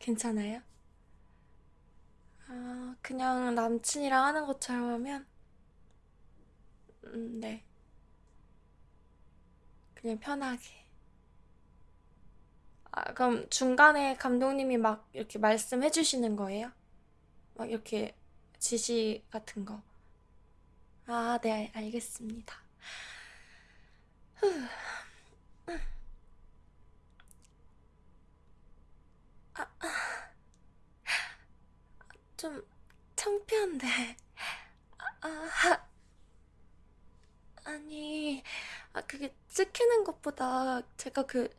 아, 괜찮아요? 아, 그냥 남친이랑 하는 것처럼 하면? 음, 네. 그냥 편하게. 아, 그럼 중간에 감독님이 막 이렇게 말씀해 주시는 거예요? 막 이렇게 지시 같은 거. 아, 네, 알겠습니다. 좀 창피한데. 아, 아니, 아, 그게 찍히는 것보다 제가 그,